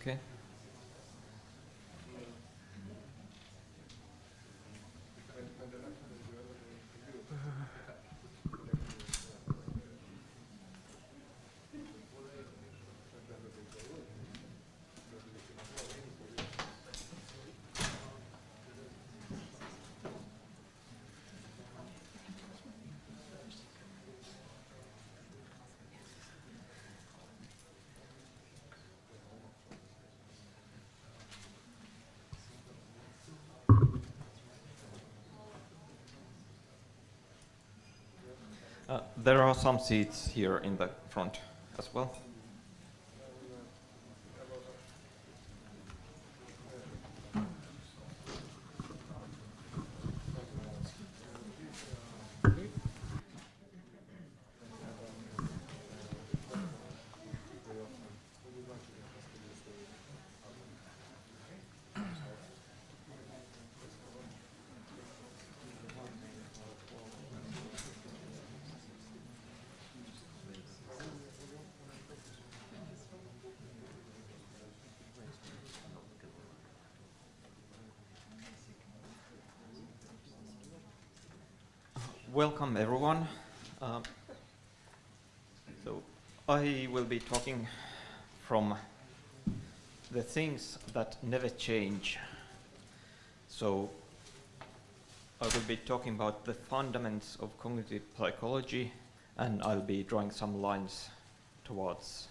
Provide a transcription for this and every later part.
Okay. Uh, there are some seats here in the front as well. Welcome everyone. Um, so I will be talking from the things that never change. So I will be talking about the fundamentals of cognitive psychology and I'll be drawing some lines towards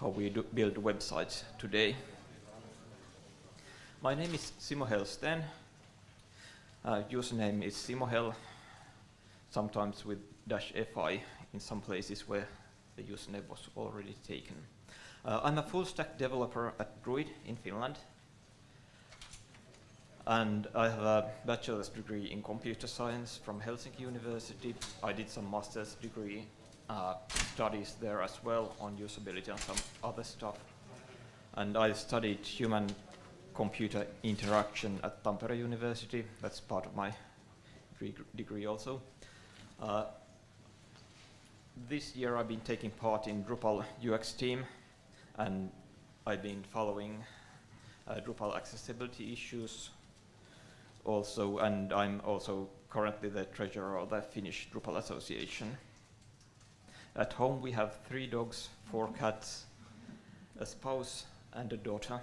how we build websites today. My name is Simo Hellsten. Uh, username is simohell sometimes with dash fi in some places where the username was already taken. Uh, I'm a full stack developer at Druid in Finland. And I have a bachelor's degree in computer science from Helsinki University. I did some master's degree uh, studies there as well on usability and some other stuff. And I studied human computer interaction at Tampere University. That's part of my degree also. Uh, this year I've been taking part in Drupal UX team and I've been following uh, Drupal accessibility issues also and I'm also currently the treasurer of the Finnish Drupal Association. At home we have three dogs, four cats, a spouse and a daughter.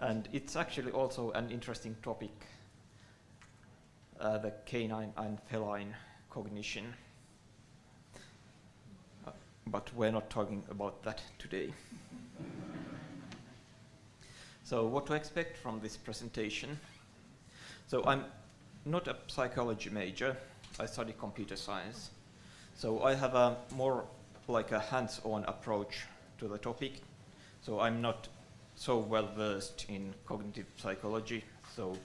and it's actually also an interesting topic uh, the canine and feline cognition. Uh, but we're not talking about that today. so what to expect from this presentation? So I'm not a psychology major. I study computer science. So I have a more like a hands-on approach to the topic. So I'm not so well versed in cognitive psychology. So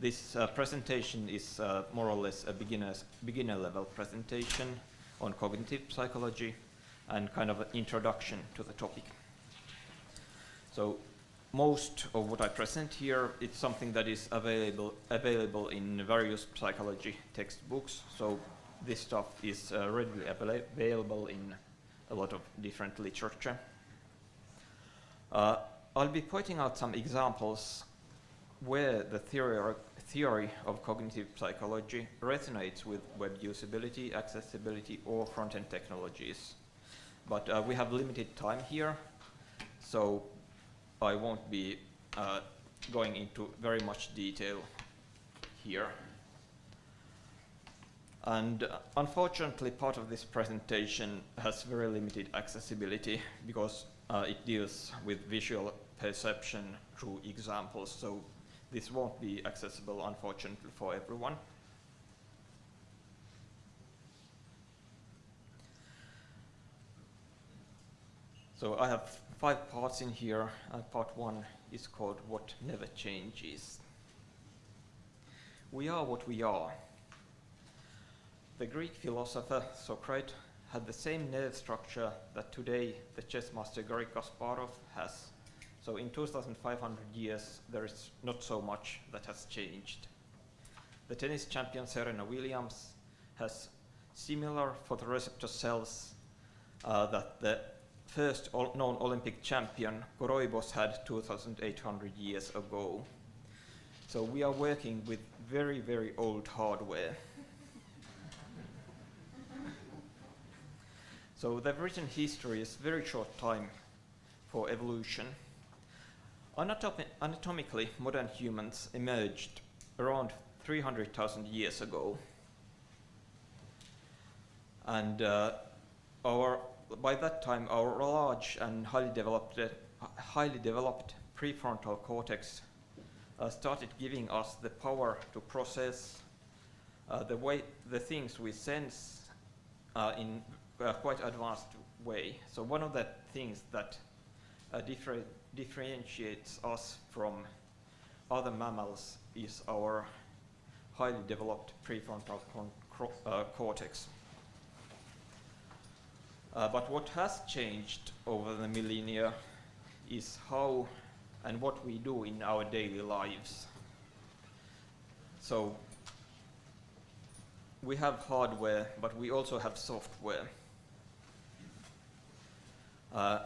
this uh, presentation is uh, more or less a beginner's, beginner level presentation on cognitive psychology and kind of an introduction to the topic. So most of what I present here is something that is available, available in various psychology textbooks. So this stuff is uh, readily available in a lot of different literature. Uh, I'll be pointing out some examples where the theory theory of cognitive psychology resonates with web usability, accessibility, or front-end technologies. But uh, we have limited time here, so I won't be uh, going into very much detail here. And uh, unfortunately, part of this presentation has very limited accessibility because uh, it deals with visual perception through examples. So this won't be accessible, unfortunately, for everyone. So I have five parts in here, and part one is called What Never Changes. We are what we are. The Greek philosopher Socrates had the same nerve structure that today the chess master Garry Kasparov has. So in 2,500 years, there is not so much that has changed. The tennis champion Serena Williams has similar photoreceptor cells uh, that the first known Olympic champion Koroibos had 2,800 years ago. So we are working with very, very old hardware. so the written history is very short time for evolution. Anatomi anatomically, modern humans emerged around 300,000 years ago. And uh, our, by that time, our large and highly developed, uh, highly developed prefrontal cortex uh, started giving us the power to process uh, the way the things we sense uh, in a quite advanced way. So one of the things that uh, differ differentiates us from other mammals is our highly developed prefrontal uh, cortex. Uh, but what has changed over the millennia is how and what we do in our daily lives. So we have hardware, but we also have software. Uh,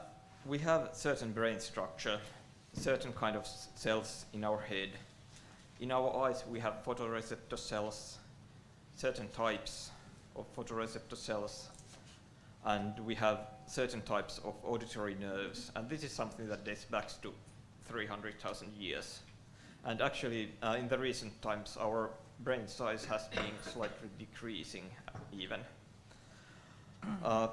we have certain brain structure, certain kind of cells in our head. In our eyes, we have photoreceptor cells, certain types of photoreceptor cells, and we have certain types of auditory nerves. And this is something that dates back to 300,000 years. And actually, uh, in the recent times, our brain size has been slightly decreasing even. Uh,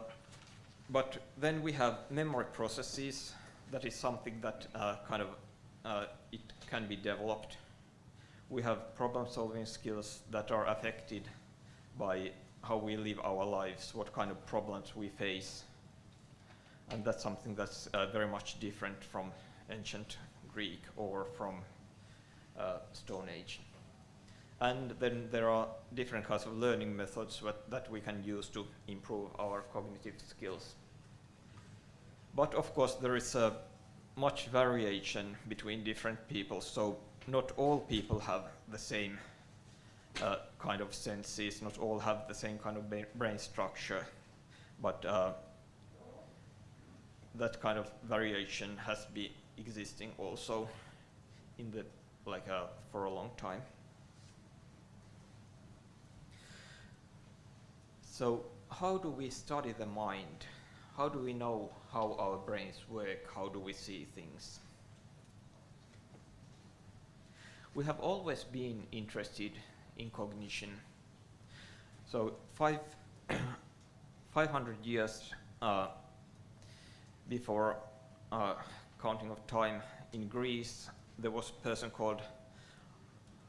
but then we have memory processes. That is something that uh, kind of uh, it can be developed. We have problem-solving skills that are affected by how we live our lives, what kind of problems we face. And that's something that's uh, very much different from ancient Greek or from uh, Stone Age. And then there are different kinds of learning methods that, that we can use to improve our cognitive skills. But of course there is a much variation between different people, so not all people have the same uh, kind of senses, not all have the same kind of brain structure, but uh, that kind of variation has been existing also in the like uh, for a long time. So how do we study the mind? How do we know how our brains work? How do we see things? We have always been interested in cognition. So five 500 years uh, before uh, counting of time in Greece, there was a person called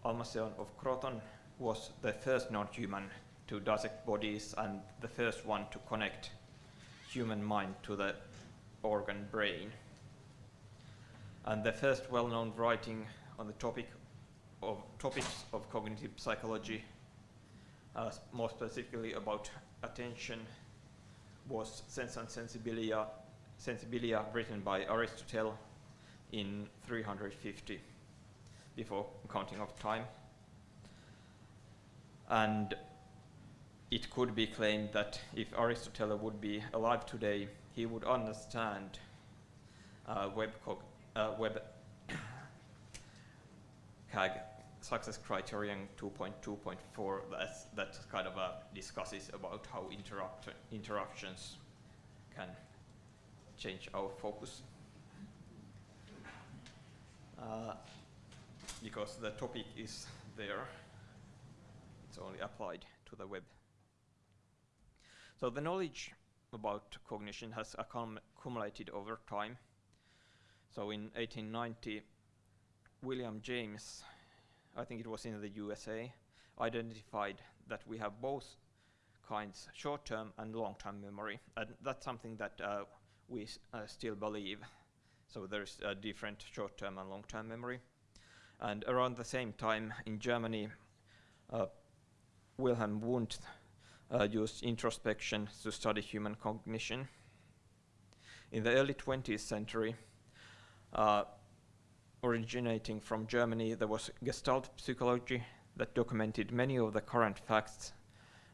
Alcmaeon of Croton, who was the first non-human to dissect bodies and the first one to connect human mind to the organ brain. And the first well-known writing on the topic of topics of cognitive psychology, uh, more specifically about attention, was Sense and Sensibilia, Sensibilia written by Aristotle in 350 before counting of time. And it could be claimed that if Aristotle would be alive today, he would understand uh, web, uh, web CAG success criterion 2.2.4 that kind of uh, discusses about how interrupt interruptions can change our focus. Uh, because the topic is there, it's only applied to the web. So the knowledge about cognition has accumulated over time. So in 1890, William James, I think it was in the USA, identified that we have both kinds, short-term and long-term memory. And that's something that uh, we uh, still believe. So there's a different short-term and long-term memory. And around the same time in Germany, uh, Wilhelm Wundt uh, used introspection to study human cognition. In the early 20th century, uh, originating from Germany, there was Gestalt psychology that documented many of the current facts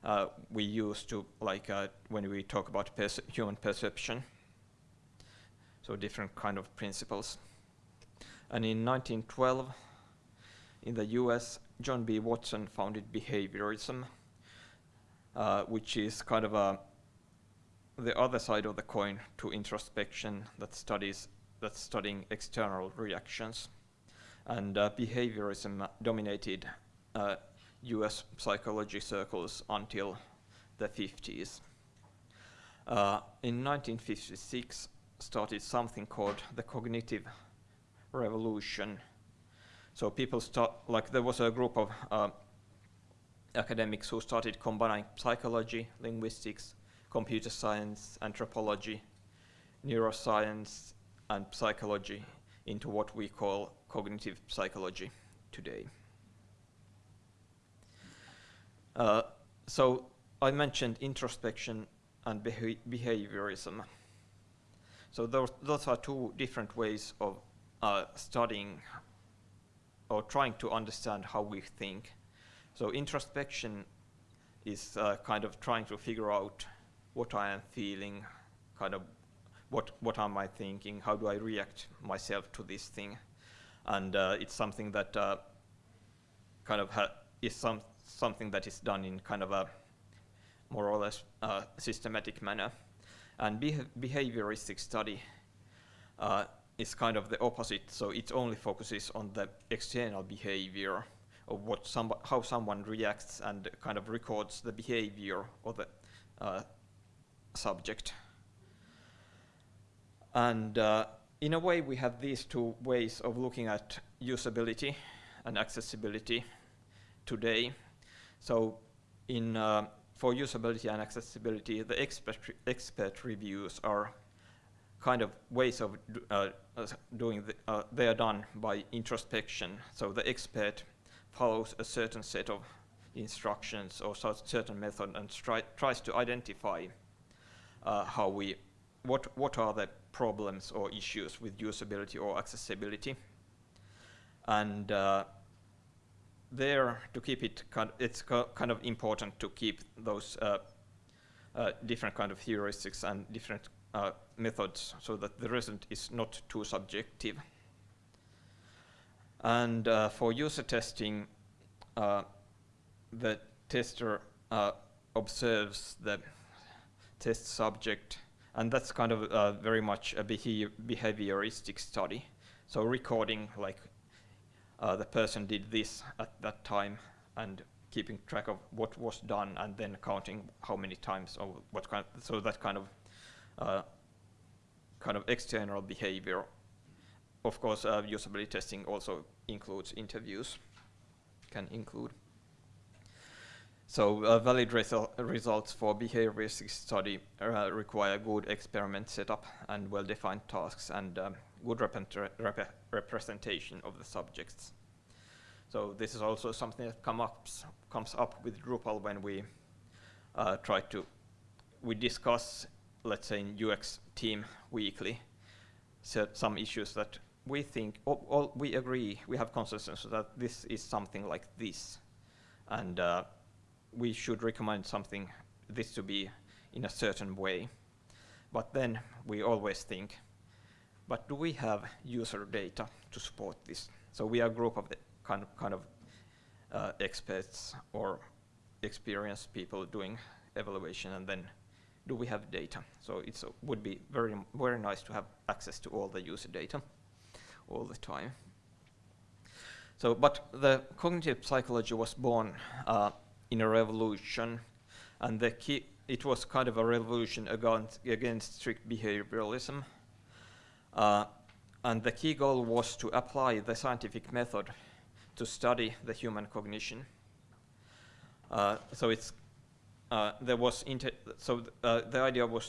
uh, we use to, like, uh, when we talk about perce human perception. So different kind of principles. And in 1912, in the US, John B. Watson founded behaviorism, uh, which is kind of a the other side of the coin to introspection that studies that's studying external reactions. And uh, behaviorism dominated uh, US psychology circles until the 50s. Uh, in 1956 started something called the cognitive revolution. So people start, like there was a group of uh, academics who started combining psychology, linguistics, computer science, anthropology, neuroscience, and psychology into what we call cognitive psychology today. Uh, so I mentioned introspection and beha behaviorism. So those, those are two different ways of uh, studying or trying to understand how we think. So introspection is uh, kind of trying to figure out what I am feeling, kind of what, what am I thinking, how do I react myself to this thing. And uh, it's something that uh, kind of is some, something that is done in kind of a more or less uh, systematic manner. And behavioristic study uh, is kind of the opposite, so it only focuses on the external behavior of what some, how someone reacts and kind of records the behavior of the uh, subject. And uh, in a way, we have these two ways of looking at usability and accessibility today. So in, uh, for usability and accessibility, the expert, expert reviews are kind of ways of uh, doing, the, uh, they are done by introspection. So the expert follows a certain set of instructions or certain method and tries to identify uh, how we, what, what are the problems or issues with usability or accessibility. And uh, there, to keep it, it's kind of important to keep those uh, uh, different kind of heuristics and different uh, methods so that the result is not too subjective. And uh, for user testing, uh, the tester uh, observes the test subject, and that's kind of uh, very much a behavioristic study. So recording like uh, the person did this at that time and keeping track of what was done and then counting how many times or what kind of, so that kind of uh, kind of external behavior. Of course, uh, usability testing also includes interviews, can include. So uh, valid resu results for behavioristic study uh, require good experiment setup and well-defined tasks and um, good rep rep representation of the subjects. So this is also something that come up, comes up with Drupal when we uh, try to, we discuss, let's say in UX team weekly, some issues that we think, all, all we agree, we have consensus that this is something like this. And uh, we should recommend something, this to be in a certain way. But then we always think, but do we have user data to support this? So we are a group of the kind of, kind of uh, experts or experienced people doing evaluation and then do we have data? So it would be very, very nice to have access to all the user data all the time. So, but the cognitive psychology was born uh, in a revolution, and the key, it was kind of a revolution against, against strict behavioralism. Uh, and the key goal was to apply the scientific method to study the human cognition. Uh, so it's uh, there was so th uh, the idea was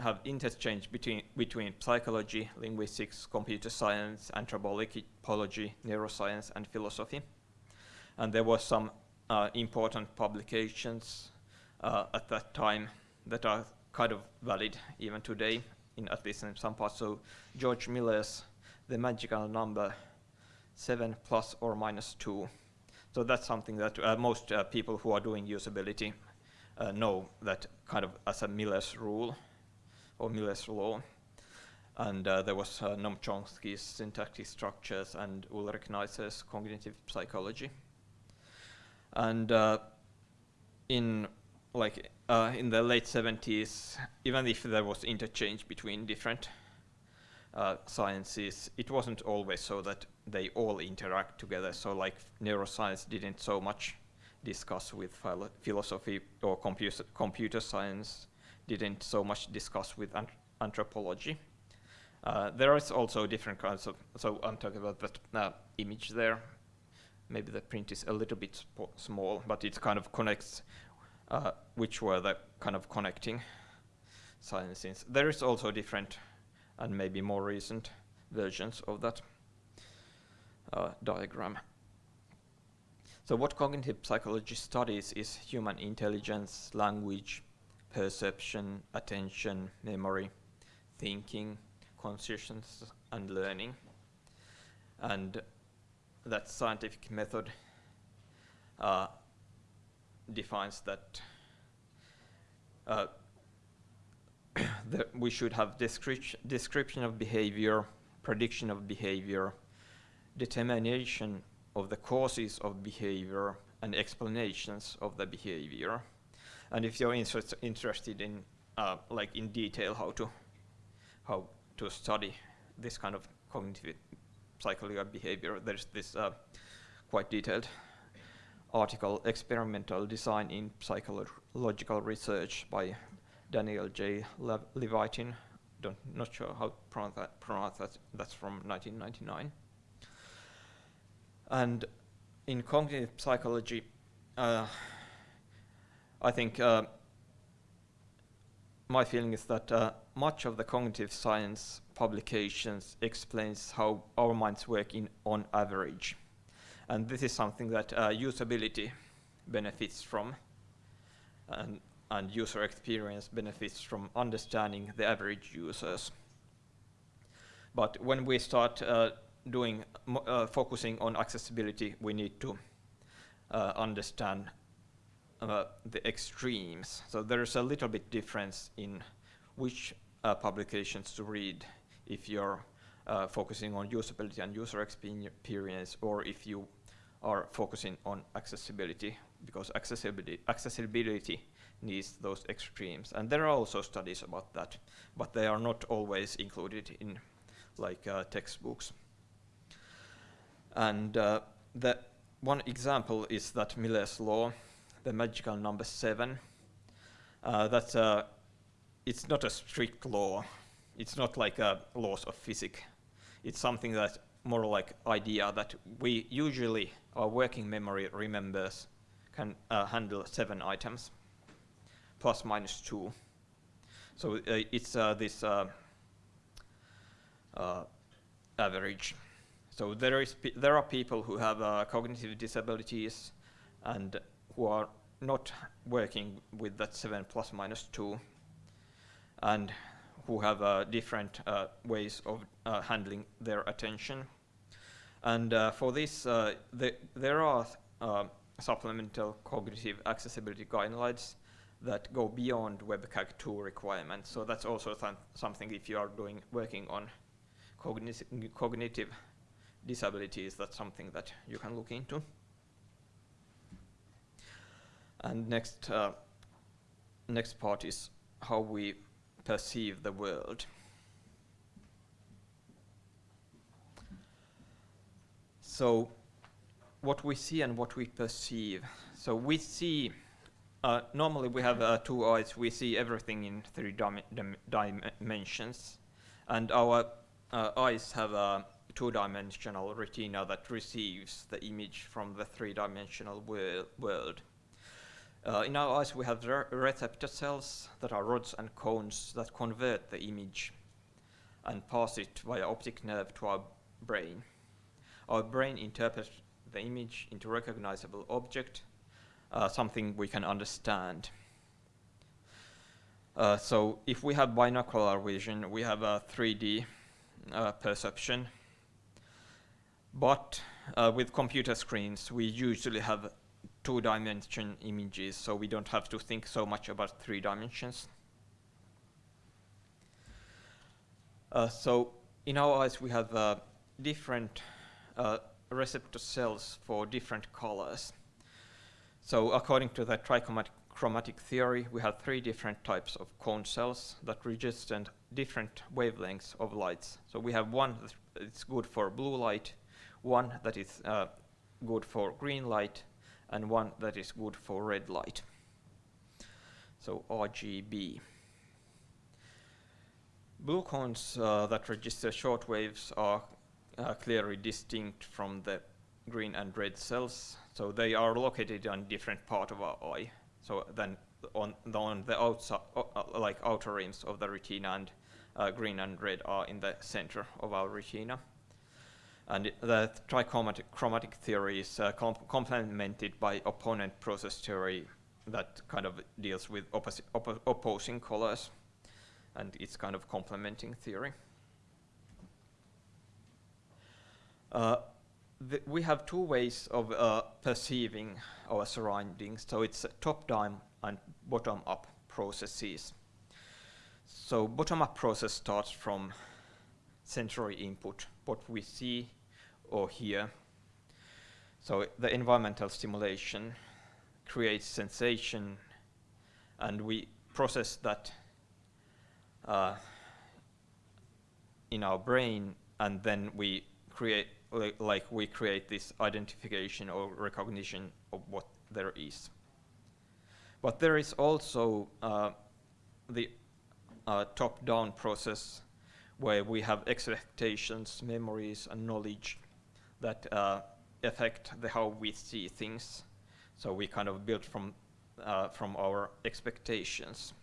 have interchange between between psychology, linguistics, computer science, anthropology, neuroscience, and philosophy. And there were some uh, important publications uh, at that time that are kind of valid even today, in at least in some parts. So George Miller's The Magical Number, 7 plus or minus 2. So that's something that uh, most uh, people who are doing usability uh, know that kind of as a Miller's rule or Miller's law. And uh, there was uh, Noam Chomsky's syntactic structures and Ulrich Neisser's cognitive psychology. And uh, in like uh, in the late 70s, even if there was interchange between different uh, sciences, it wasn't always so that they all interact together. So like neuroscience didn't so much discuss with philo philosophy or computer, computer science didn't so much discuss with an anthropology. Uh, there is also different kinds of, so I'm talking about that uh, image there, maybe the print is a little bit small, but it kind of connects uh, which were the kind of connecting sciences. There is also different and maybe more recent versions of that uh, diagram. So what cognitive psychology studies is human intelligence, language, perception, attention, memory, thinking, consciousness, and learning. And that scientific method uh, defines that uh, we should have description of behavior, prediction of behavior, determination of the causes of behavior, and explanations of the behavior. And if you're interest, interested in uh, like in detail how to how to study this kind of cognitive psychological behavior, there's this uh, quite detailed article, Experimental Design in Psychological Research by Daniel J. Le Levitin. Don't, not sure how to pronounce that, pronounce that. That's from 1999. And in cognitive psychology, uh, I think uh, my feeling is that uh, much of the cognitive science publications explains how our minds work in on average. And this is something that uh, usability benefits from and, and user experience benefits from understanding the average users. But when we start uh, doing uh, focusing on accessibility, we need to uh, understand uh, the extremes. So there's a little bit difference in which uh, publications to read if you're uh, focusing on usability and user experience, or if you are focusing on accessibility, because accessibility, accessibility needs those extremes. And there are also studies about that, but they are not always included in like uh, textbooks. And uh, the one example is that Miller's law, the magical number seven. Uh, that's a, it's not a strict law. It's not like a laws of physics. It's something that more like idea that we usually our working memory remembers can uh, handle seven items plus minus two. So uh, it's uh, this uh, uh, average. So there is there are people who have uh, cognitive disabilities and who are not working with that 7 plus minus 2 and who have uh, different uh, ways of uh, handling their attention. And uh, for this, uh, the, there are supplemental cognitive accessibility guidelines that go beyond WCAG 2 requirements. So that's also th something if you are doing working on cognitive disabilities, that's something that you can look into. And next, uh, next part is how we perceive the world. So what we see and what we perceive. So we see, uh, normally we have uh, two eyes, we see everything in three dim dim dimensions. And our uh, eyes have a two-dimensional retina that receives the image from the three-dimensional wor world. Uh, in our eyes we have re receptor cells that are rods and cones that convert the image and pass it via optic nerve to our brain. Our brain interprets the image into recognizable object, uh, something we can understand. Uh, so if we have binocular vision, we have a 3D uh, perception but uh, with computer screens, we usually have two-dimension images, so we don't have to think so much about three dimensions. Uh, so in our eyes, we have uh, different uh, receptor cells for different colors. So according to the trichromatic theory, we have three different types of cone cells that register different wavelengths of lights. So we have one that's good for blue light, one that is uh, good for green light and one that is good for red light. So RGB. Blue cones uh, that register short waves are uh, clearly distinct from the green and red cells. So they are located on different part of our eye. So then on the, on the outside, uh, like outer rims of the retina and uh, green and red are in the center of our retina. And the trichromatic chromatic theory is uh, com complemented by opponent process theory that kind of deals with oppo opposing colors. And it's kind of complementing theory. Uh, we have two ways of uh, perceiving our surroundings. So it's top-down and bottom-up processes. So bottom-up process starts from sensory input, what we see or hear. So the environmental stimulation creates sensation and we process that uh, in our brain and then we create like we create this identification or recognition of what there is. But there is also uh, the uh, top-down process where we have expectations, memories, and knowledge that uh, affect the how we see things. So we kind of build from uh, from our expectations.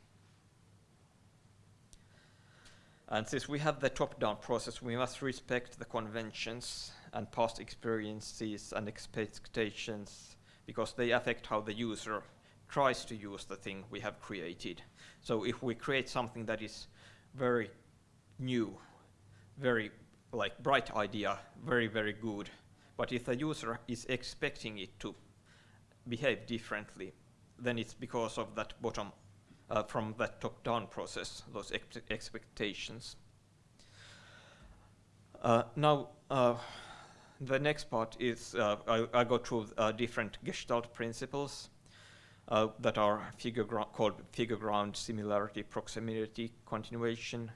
And since we have the top-down process, we must respect the conventions and past experiences and expectations because they affect how the user tries to use the thing we have created. So if we create something that is very new, very like bright idea, very, very good, but if the user is expecting it to behave differently, then it's because of that bottom uh, from that top-down process, those ex expectations. Uh, now, uh, the next part is uh, I, I, go through uh, different Gestalt principles uh, that are figure called figure ground, similarity, proximity, continuation,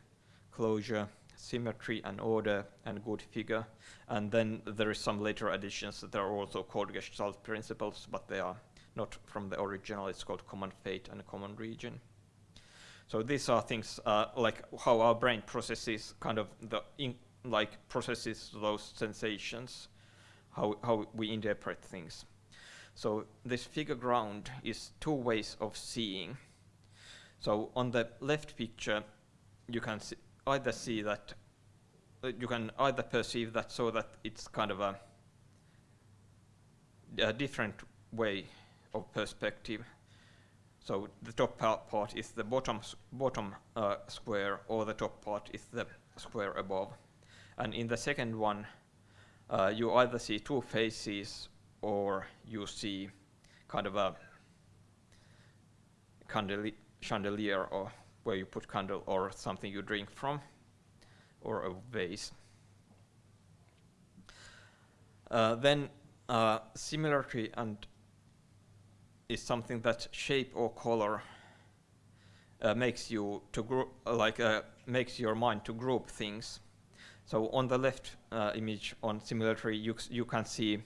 closure, symmetry and order, and good figure. And then there is some later additions that are also called Gestalt principles, but they are not from the original. It's called common fate and common region. So these are things uh, like how our brain processes kind of the like processes those sensations, how, how we interpret things. So this figure ground is two ways of seeing. So on the left picture, you can see either see that, you can either perceive that so that it's kind of a, a different way of perspective. So the top part is the bottom, bottom uh, square or the top part is the square above. And in the second one, uh, you either see two faces or you see kind of a chandelier or where you put candle or something you drink from or a vase. Uh, then uh, similarity and is something that shape or color uh, makes you to group like uh, makes your mind to group things so on the left uh, image on similarity, you, you can see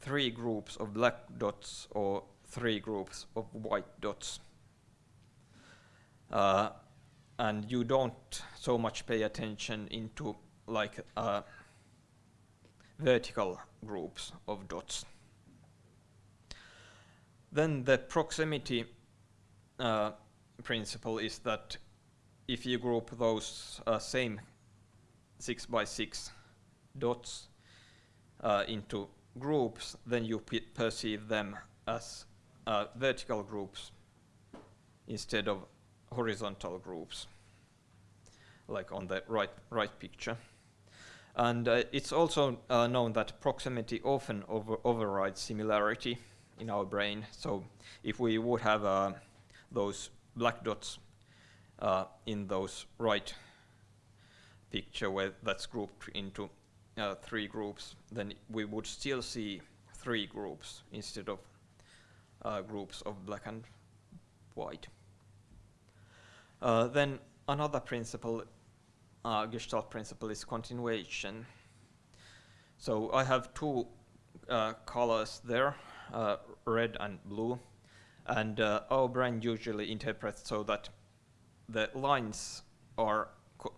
three groups of black dots or three groups of white dots. Uh, and you don't so much pay attention into like uh, vertical groups of dots. Then the proximity uh, principle is that if you group those uh, same six by six dots uh, into groups, then you perceive them as uh, vertical groups instead of horizontal groups, like on the right, right picture. And uh, it's also uh, known that proximity often over overrides similarity in our brain. So if we would have uh, those black dots uh, in those right picture where that's grouped into uh, three groups, then we would still see three groups instead of uh, groups of black and white. Uh, then another principle, uh, Gestalt principle, is continuation. So I have two uh, colors there, uh, red and blue, and our brain usually interprets so that the lines are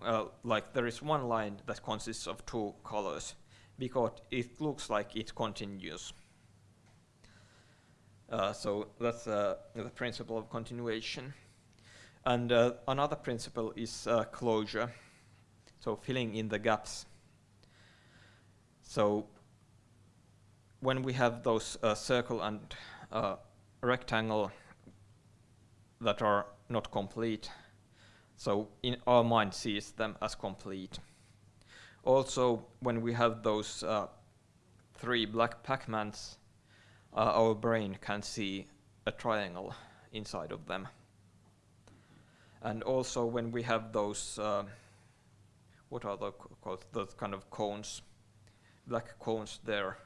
uh, like there is one line that consists of two colors, because it looks like it continues. Uh, so that's uh, the principle of continuation. And uh, another principle is uh, closure, so filling in the gaps. So when we have those uh, circle and uh, rectangle that are not complete, so in our mind sees them as complete. Also, when we have those uh, three black Pac-Mans, uh, our brain can see a triangle inside of them. And also when we have those, uh, what are they called, those kind of cones, black cones there,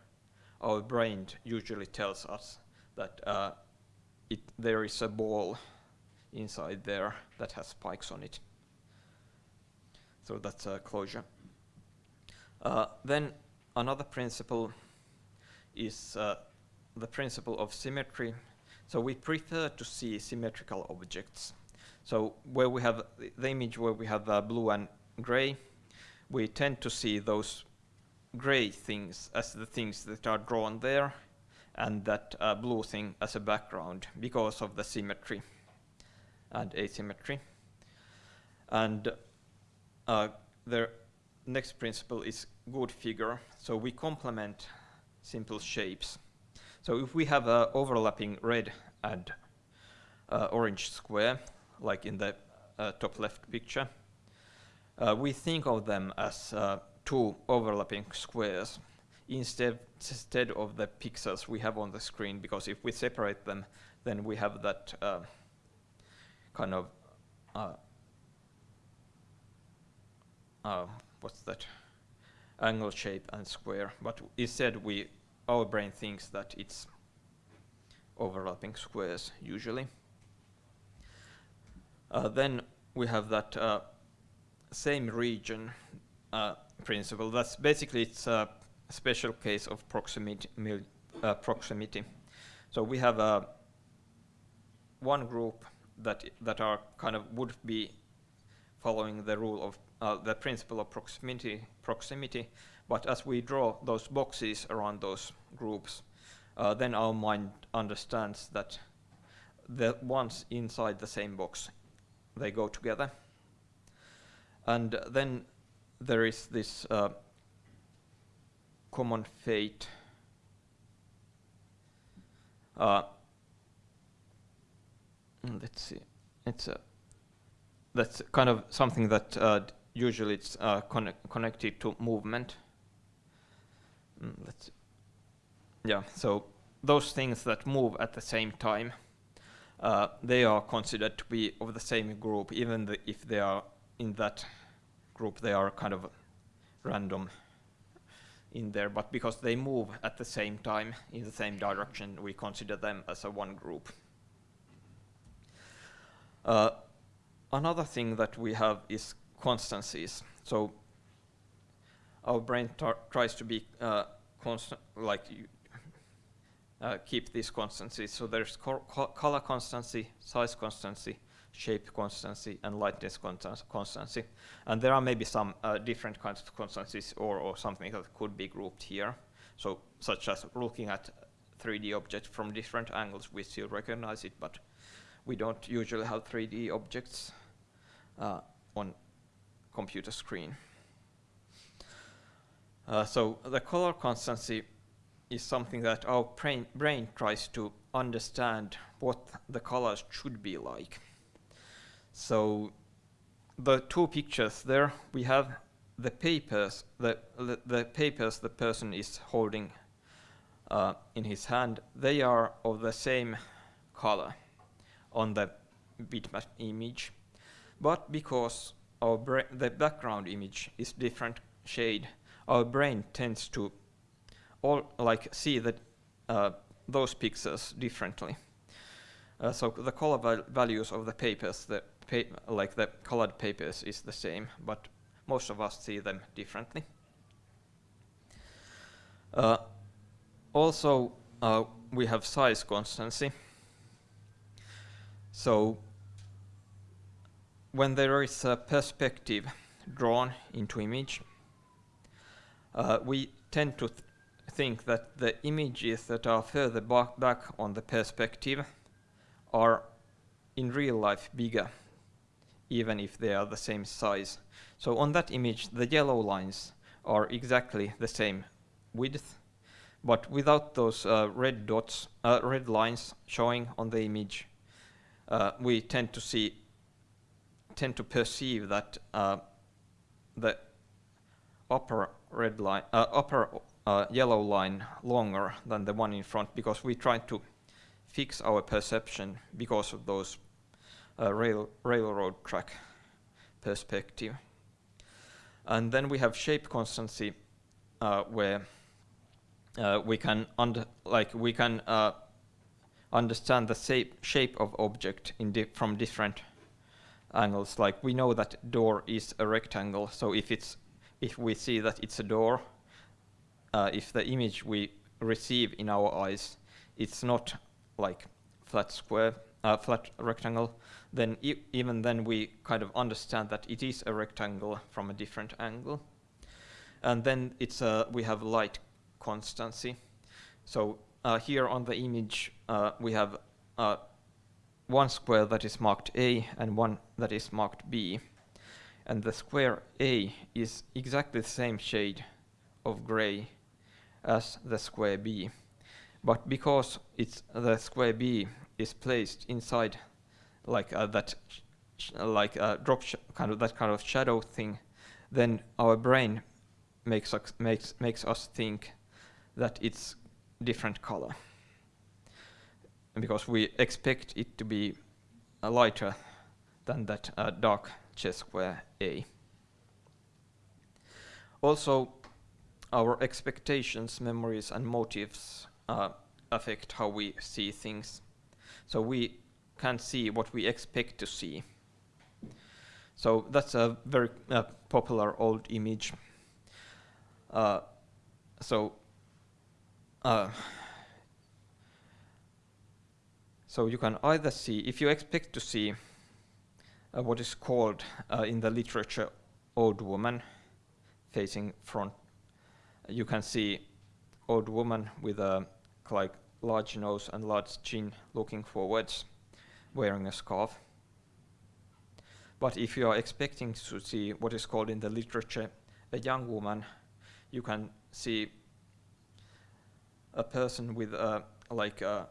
our brain usually tells us that uh, it, there is a ball inside there that has spikes on it. So that's a closure. Uh, then another principle is uh, the principle of symmetry. So we prefer to see symmetrical objects. So where we have the image where we have uh, blue and gray, we tend to see those gray things as the things that are drawn there and that uh, blue thing as a background because of the symmetry and asymmetry. And uh, the next principle is good figure. So we complement simple shapes. So if we have a overlapping red and uh, orange square, like in the uh, top left picture, uh, we think of them as uh, two overlapping squares. Instead, instead of the pixels we have on the screen, because if we separate them, then we have that uh, kind of, uh, uh, what's that, angle shape and square, but instead we, our brain thinks that it's overlapping squares usually. Uh, then we have that uh, same region uh, principle. That's basically it's a special case of proximity. Proximity. So we have uh, one group that that are kind of would be following the rule of uh, the principle of proximity. Proximity, but as we draw those boxes around those groups, uh, then our mind understands that the ones inside the same box they go together. And then there is this uh, common fate. Uh, let's see, it's a, that's kind of something that uh, usually it's uh, conne connected to movement. Mm, let's. Yeah, so those things that move at the same time, uh, they are considered to be of the same group, even the, if they are in that group, they are kind of random in there, but because they move at the same time in the same direction, we consider them as a one group. Uh, another thing that we have is constancies. So our brain tries to be uh, constant, like uh, keep these constancies. So there's co co color constancy, size constancy, shape constancy, and lightness constancy. And there are maybe some uh, different kinds of constancies or, or something that could be grouped here. So such as looking at 3D objects from different angles, we still recognize it, but we don't usually have 3D objects uh, on computer screen. Uh, so the color constancy is something that our brain, brain tries to understand what the colors should be like. So the two pictures there, we have the papers, the, the, the papers the person is holding uh, in his hand, they are of the same color on the bitmap image. But because our the background image is different shade, our brain tends to all like see that uh, those pixels differently. Uh, so the color val values of the papers, the pa like the colored papers, is the same, but most of us see them differently. Uh, also, uh, we have size constancy. So when there is a perspective drawn into image, uh, we tend to think that the images that are further back on the perspective are in real life bigger, even if they are the same size. So on that image, the yellow lines are exactly the same width, but without those uh, red dots, uh, red lines showing on the image, uh, we tend to see, tend to perceive that uh, the upper red line, uh, upper uh, yellow line longer than the one in front because we try to fix our perception because of those rail railroad track perspective. And then we have shape constancy uh, where uh, we can under like we can uh, understand the shape shape of object in di from different angles. Like we know that door is a rectangle, so if it's if we see that it's a door, uh, if the image we receive in our eyes, it's not like flat square, uh, flat rectangle, then e even then we kind of understand that it is a rectangle from a different angle. And then it's uh, we have light constancy. So uh, here on the image uh, we have uh, one square that is marked A and one that is marked B. And the square A is exactly the same shade of gray as the square B. But because it's the square B is placed inside like uh, that like a drop kind of that kind of shadow thing, then our brain makes us makes makes us think that it's different color because we expect it to be uh, lighter than that uh, dark chess square A. Also, our expectations, memories, and motives uh, affect how we see things. So we can see what we expect to see. So that's a very uh, popular old image. Uh, so uh, so you can either see, if you expect to see uh, what is called uh, in the literature old woman facing front, you can see old woman with a like large nose and large chin looking forwards wearing a scarf. But if you are expecting to see what is called in the literature a young woman, you can see a person with uh, like uh,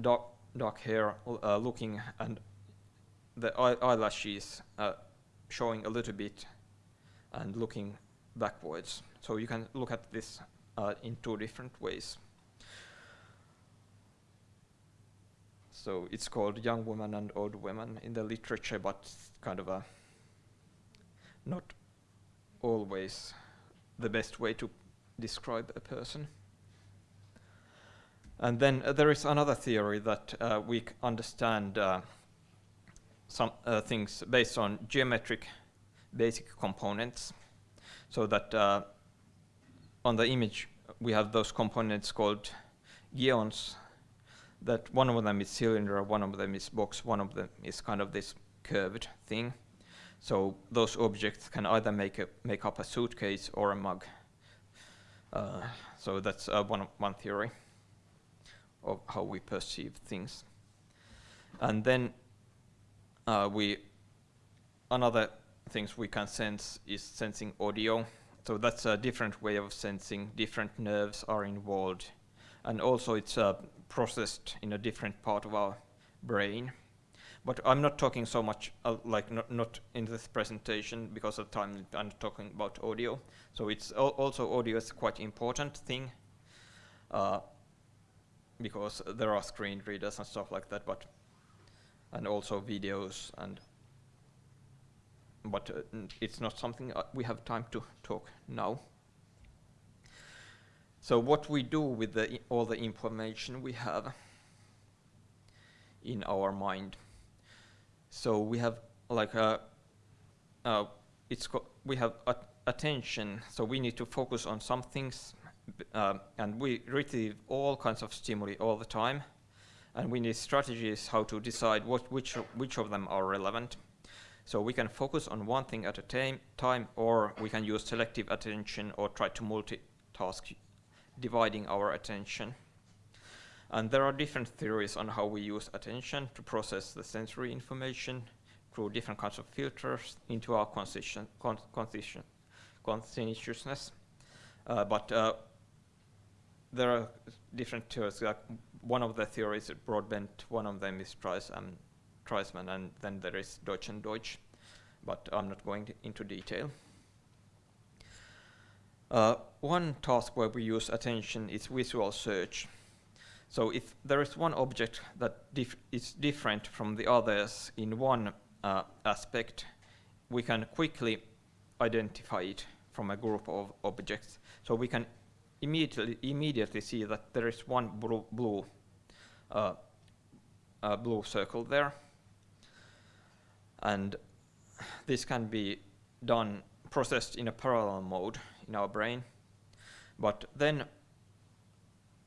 dark dark hair uh, looking and the eye eyelashes uh, showing a little bit and looking backwards. So you can look at this uh, in two different ways. So it's called young Women and old Women in the literature, but kind of a not always the best way to describe a person. And then uh, there is another theory that uh, we understand uh, some uh, things based on geometric basic components. So that uh, on the image we have those components called geons that one of them is cylinder, one of them is box, one of them is kind of this curved thing. So those objects can either make a, make up a suitcase or a mug. Uh, so that's uh, one one theory of how we perceive things. And then uh, we another things we can sense is sensing audio. So that's a different way of sensing. Different nerves are involved, and also it's a processed in a different part of our brain. But I'm not talking so much, uh, like not, not in this presentation because of time, I'm talking about audio. So it's al also audio is quite important thing uh, because there are screen readers and stuff like that, but and also videos and but uh, it's not something uh, we have time to talk now. So what we do with the all the information we have in our mind. So we have like a, uh, it's we have attention. So we need to focus on some things, uh, and we receive all kinds of stimuli all the time, and we need strategies how to decide what which which of them are relevant. So we can focus on one thing at a time, or we can use selective attention or try to multitask, dividing our attention. And there are different theories on how we use attention to process the sensory information through different kinds of filters into our conscientiousness. Uh, but uh, there are different theories. Like one of the theories is Broadbent, one of them is Trice and Treisman, and then there is Deutsch and Deutsch, but I'm not going into detail. Uh, one task where we use attention is visual search. So if there is one object that dif is different from the others in one uh, aspect, we can quickly identify it from a group of objects. So we can immediately immediately see that there is one blue blue, uh, blue circle there, and this can be done processed in a parallel mode in our brain. But then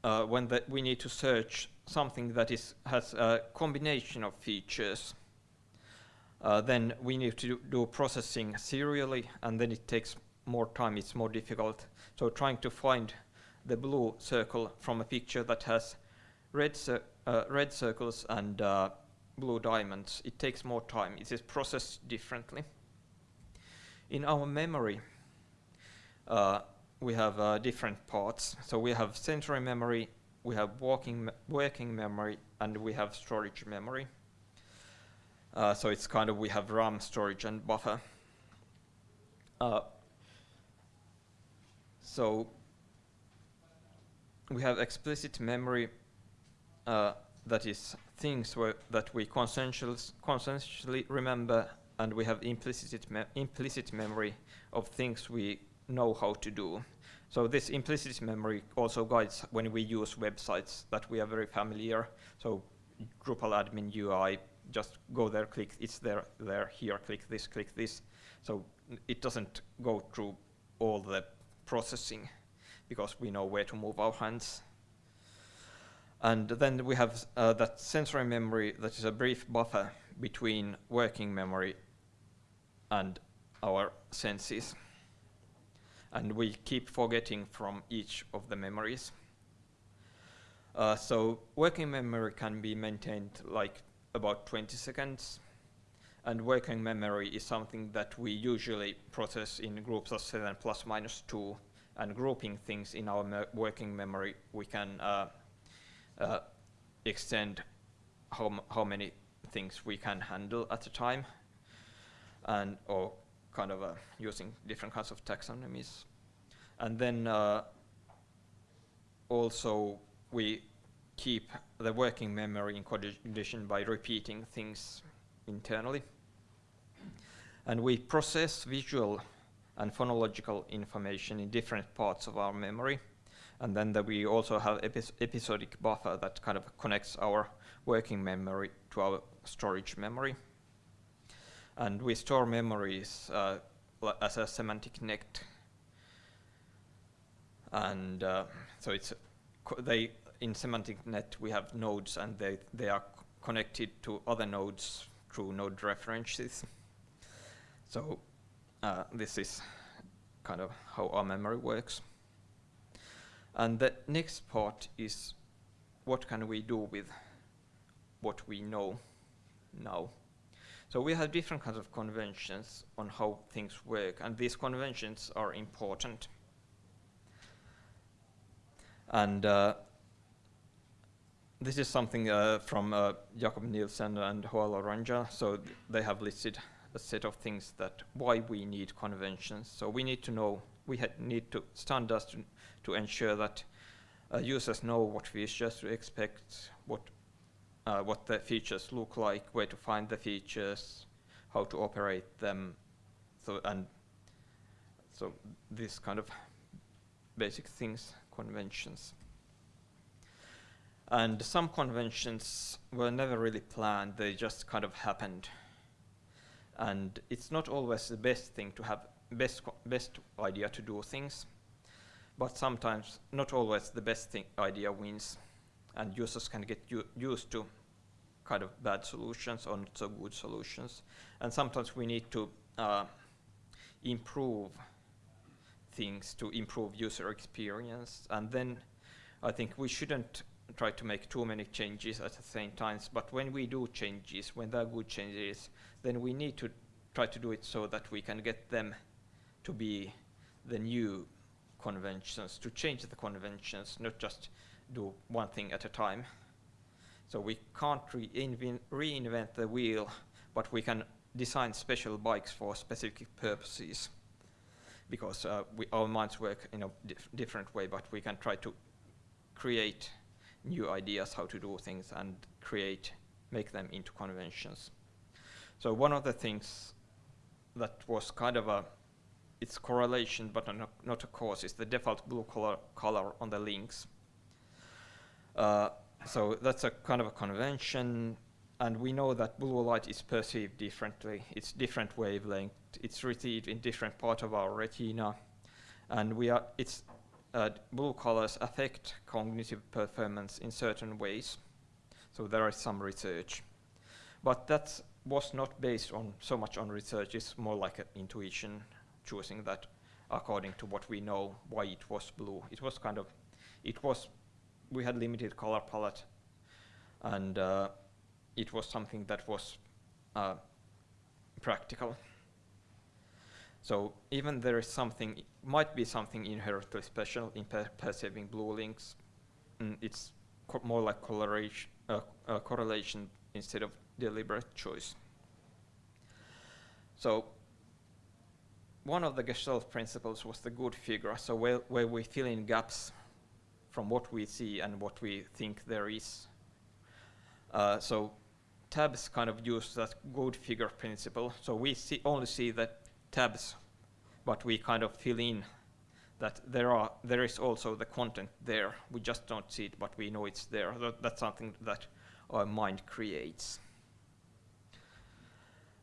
uh, when the, we need to search something that is, has a combination of features, uh, then we need to do processing serially, and then it takes more time, it's more difficult. So trying to find the blue circle from a picture that has red, uh, red circles and uh, blue diamonds, it takes more time. It is processed differently. In our memory, uh, we have uh, different parts. So we have sensory memory, we have walking me working memory, and we have storage memory. Uh, so it's kind of we have RAM, storage, and buffer. Uh, so we have explicit memory uh, that is things that we conscientiously remember, and we have implicit, me implicit memory of things we know how to do. So this implicit memory also guides when we use websites that we are very familiar. So Drupal admin UI, just go there, click, it's there, there, here, click this, click this. So it doesn't go through all the processing because we know where to move our hands. And then we have uh, that sensory memory that is a brief buffer between working memory and our senses. And we keep forgetting from each of the memories. Uh, so working memory can be maintained like about 20 seconds. And working memory is something that we usually process in groups of 7 plus minus 2. And grouping things in our me working memory, we can uh, uh, extend how, how many things we can handle at a time and or kind of uh, using different kinds of taxonomies. And then uh, also we keep the working memory in condition by repeating things internally. And we process visual and phonological information in different parts of our memory. And then the, we also have epis episodic buffer that kind of connects our working memory to our storage memory. And we store memories uh, as a semantic net. And uh, so it's they in semantic net we have nodes and they they are connected to other nodes through node references. So uh, this is kind of how our memory works. And the next part is what can we do with what we know now. So we have different kinds of conventions on how things work, and these conventions are important. And uh, this is something uh, from uh, Jakob Nielsen and Hoa Loranger. So th they have listed a set of things that why we need conventions. So we need to know, we need to standards to to ensure that uh, users know what features to expect, what uh, what the features look like, where to find the features, how to operate them, so and so this kind of basic things, conventions. And some conventions were never really planned, they just kind of happened. And it's not always the best thing to have best best idea to do things but sometimes not always the best thing idea wins and users can get used to kind of bad solutions or not so good solutions. And sometimes we need to uh, improve things to improve user experience. And then I think we shouldn't try to make too many changes at the same time. But when we do changes, when there are good changes, then we need to try to do it so that we can get them to be the new conventions, to change the conventions, not just do one thing at a time. So we can't reinvent, reinvent the wheel, but we can design special bikes for specific purposes because uh, we, our minds work in a dif different way, but we can try to create new ideas how to do things and create, make them into conventions. So one of the things that was kind of a, it's correlation but not, not a cause, It's the default blue color, color on the links. Uh, so that's a kind of a convention and we know that blue light is perceived differently. It's different wavelength. It's received in different part of our retina, and we are. It's uh, blue colors affect cognitive performance in certain ways. So there is some research, but that was not based on so much on research. It's more like an intuition, choosing that according to what we know why it was blue. It was kind of, it was. We had limited color palette, and. Uh, it was something that was uh, practical. So even there is something, might be something inherently special in per perceiving blue links, mm, it's more like correlation, uh, uh, correlation instead of deliberate choice. So one of the Gestalt principles was the good figure, so where, where we fill in gaps from what we see and what we think there is. Uh, so tabs kind of use that good figure principle. So we see only see the tabs, but we kind of fill in that there are there is also the content there. We just don't see it, but we know it's there. That, that's something that our mind creates.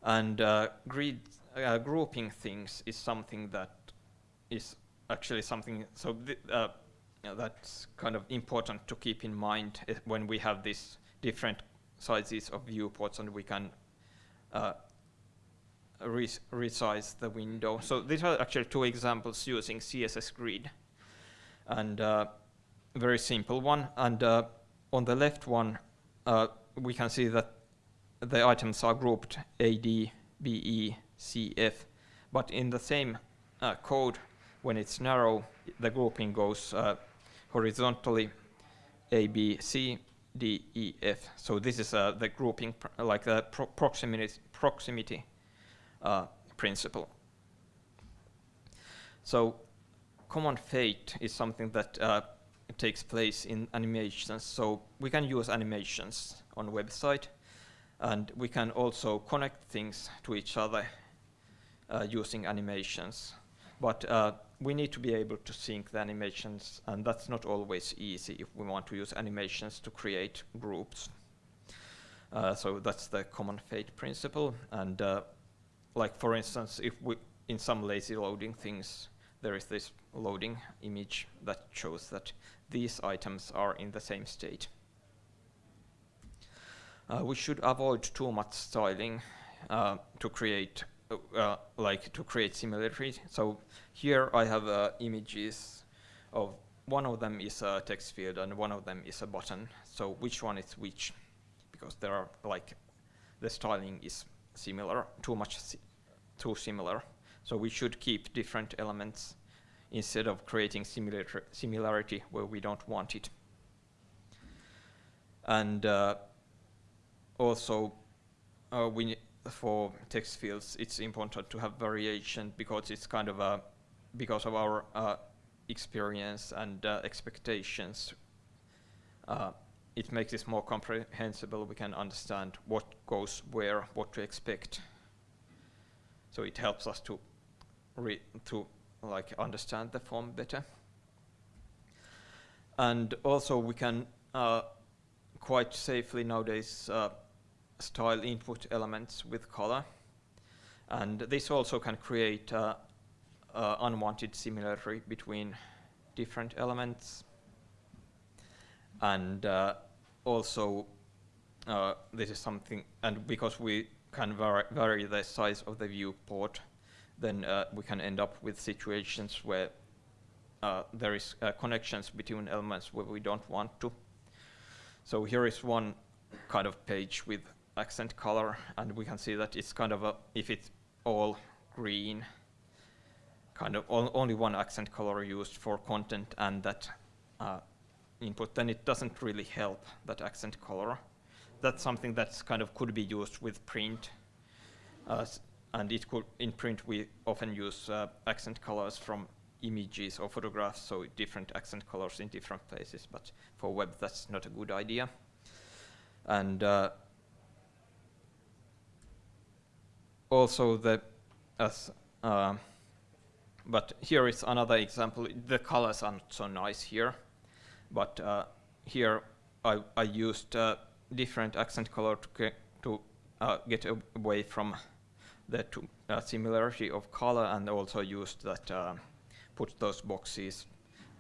And uh, uh, grouping things is something that is actually something so uh, that's kind of important to keep in mind eh, when we have these different sizes of viewports and we can uh, resize the window. So these are actually two examples using CSS grid and uh, very simple one. And uh, on the left one, uh, we can see that the items are grouped A, D, B, E, C, F. But in the same uh, code, when it's narrow, the grouping goes uh, horizontally A, B, C, D, E, F. So this is uh, the grouping, like the pro proximity, proximity uh, principle. So common fate is something that uh, takes place in animations. So we can use animations on website, and we can also connect things to each other uh, using animations. But uh, we need to be able to sync the animations, and that's not always easy if we want to use animations to create groups. Uh, so that's the common fate principle. And uh, like for instance, if we in some lazy loading things, there is this loading image that shows that these items are in the same state. Uh, we should avoid too much styling uh, to create uh, like to create similarity. So here I have uh, images of one of them is a text field and one of them is a button. So which one is which? Because there are like the styling is similar, too much si too similar. So we should keep different elements instead of creating similar similarity where we don't want it. And uh, also uh, we for text fields, it's important to have variation because it's kind of a, because of our uh, experience and uh, expectations. Uh, it makes it more comprehensible. We can understand what goes where, what to expect. So it helps us to read, to like understand the form better. And also we can uh, quite safely nowadays uh, style input elements with color. And this also can create uh, uh, unwanted similarity between different elements. And uh, also uh, this is something, and because we can vary, the size of the viewport, then uh, we can end up with situations where uh, there is connections between elements where we don't want to. So here is one kind of page with accent color, and we can see that it's kind of a, if it's all green, kind of only one accent color used for content and that uh, input, then it doesn't really help that accent color. That's something that's kind of could be used with print. Uh, and it could, in print, we often use uh, accent colors from images or photographs, so different accent colors in different places, but for web, that's not a good idea. And uh, also the, as, uh, but here is another example. The colors are not so nice here, but uh, here I, I used uh, different accent color to get, to uh, get away from the uh, similarity of color and also used that uh, put those boxes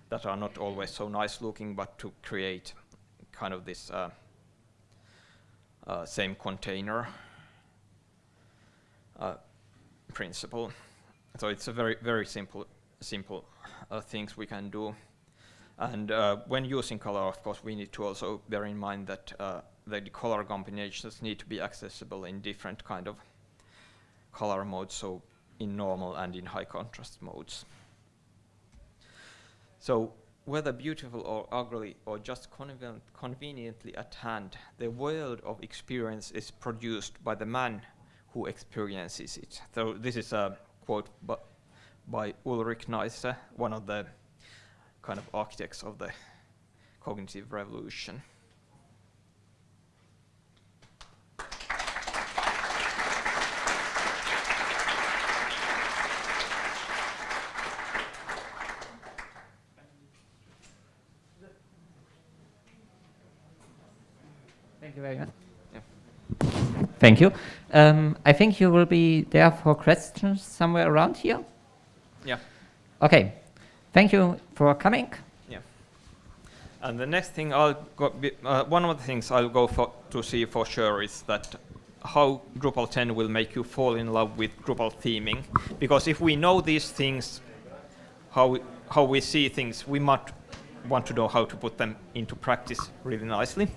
that are not always so nice looking but to create kind of this same container principle. So it's a very, very simple, simple uh, things we can do. And uh, when using color, of course, we need to also bear in mind that uh, the color combinations need to be accessible in different kind of color modes, so in normal and in high contrast modes. So whether beautiful or ugly or just conven conveniently at hand, the world of experience is produced by the man who experiences it. So this is a quote by, by Ulrich Neisser, one of the kind of architects of the cognitive revolution. Thank you very much. Yeah. Thank you. Um, I think you will be there for questions somewhere around here. Yeah. Okay. Thank you for coming. Yeah. And the next thing I'll go, uh, one of the things I'll go for to see for sure is that how Drupal 10 will make you fall in love with Drupal theming. Because if we know these things, how we, how we see things, we might want to know how to put them into practice really nicely.